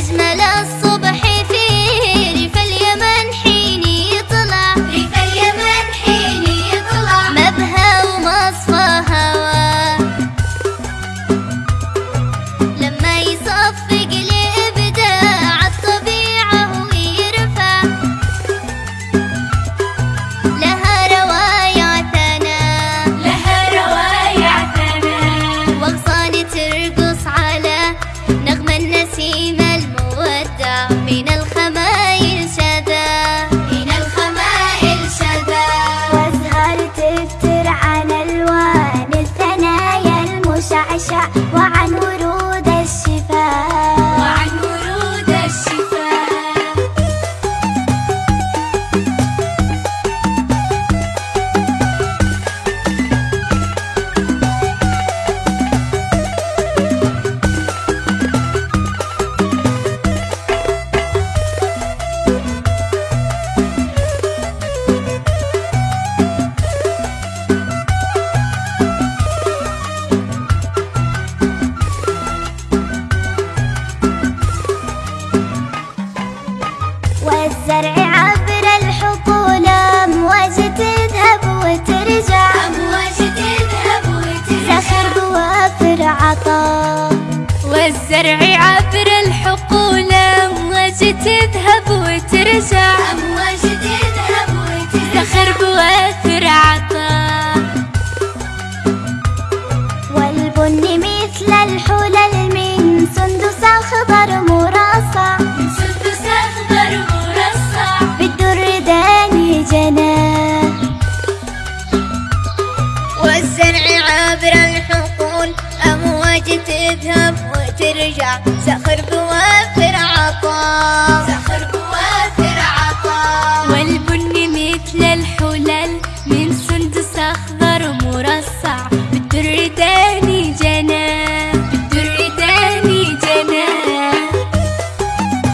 أجمل الصور amor والزرع عبر الحقول أمواج تذهب وترجع. أمواج تذهب وترجع زخر بوافر عطاء. والزرع عبر الحقول أمواج تذهب وترجع. عبر الحقول أمواج تذهب وترجع سخر بوافر عطاء.